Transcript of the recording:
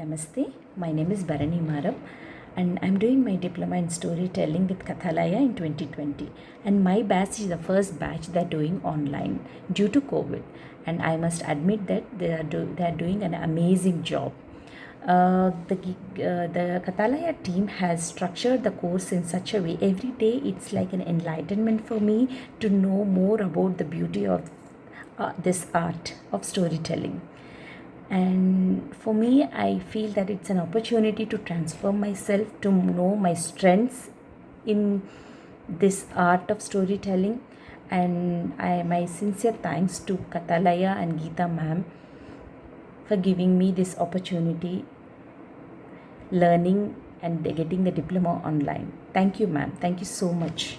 Namaste, my name is Bharani Maram and I'm doing my diploma in storytelling with Kathalaya in 2020. And my batch is the first batch they're doing online due to COVID. And I must admit that they are, do, they are doing an amazing job. Uh, the uh, the Kathalaya team has structured the course in such a way every day it's like an enlightenment for me to know more about the beauty of uh, this art of storytelling and for me i feel that it's an opportunity to transform myself to know my strengths in this art of storytelling. And I, my sincere thanks to Kathalaya and Geeta ma'am for giving me this opportunity learning and getting the diploma online. Thank you ma'am. Thank you so much